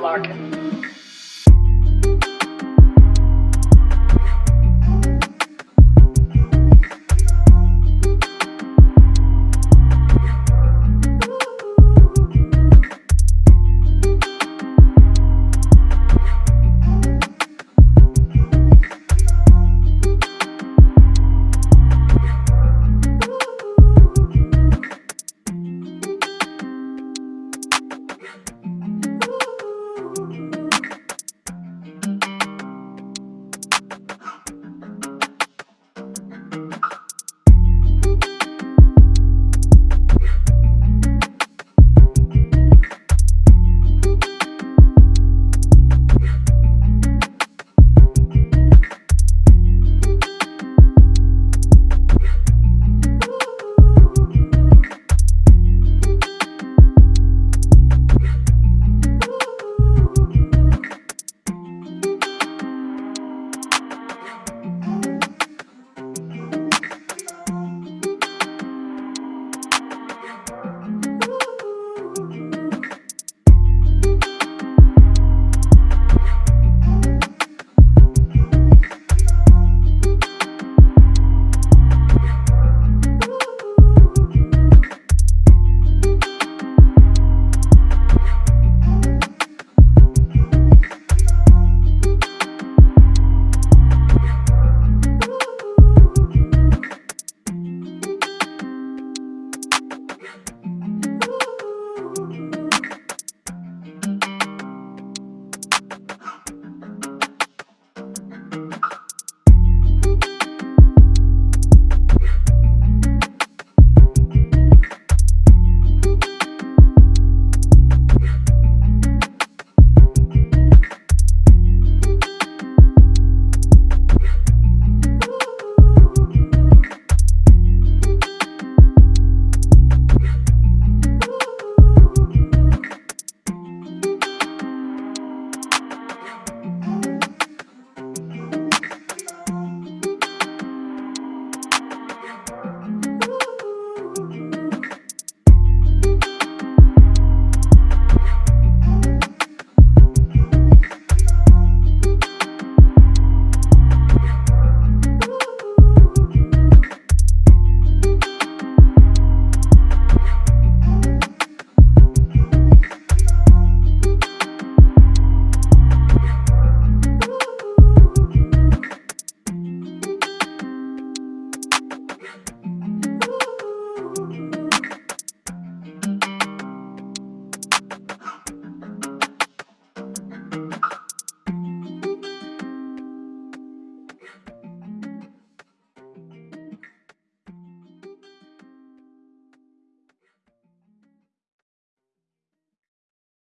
Larkin.